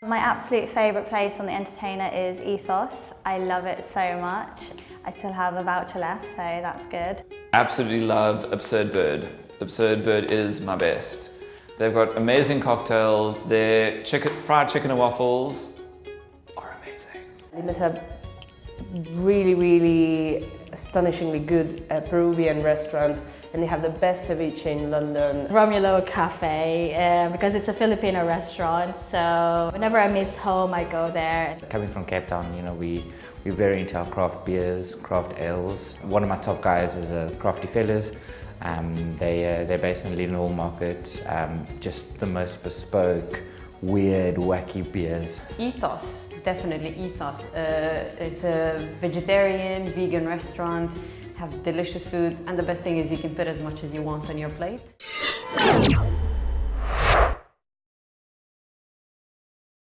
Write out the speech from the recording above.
My absolute favourite place on The Entertainer is Ethos. I love it so much. I still have a voucher left, so that's good. Absolutely love Absurd Bird. Absurd Bird is my best. They've got amazing cocktails. Their chicken, fried chicken and waffles are amazing. They must have really, really astonishingly good uh, Peruvian restaurant and they have the best ceviche in London. Romulo Cafe, uh, because it's a Filipino restaurant, so whenever I miss home, I go there. Coming from Cape Town, you know, we, we're very into our craft beers, craft ales. One of my top guys is a Crafty Fellas. Um, they, uh, they're based in Leadenhall Market, um, just the most bespoke, weird, wacky beers. Ethos, definitely ethos. Uh, it's a vegetarian, vegan restaurant, have delicious food, and the best thing is you can put as much as you want on your plate.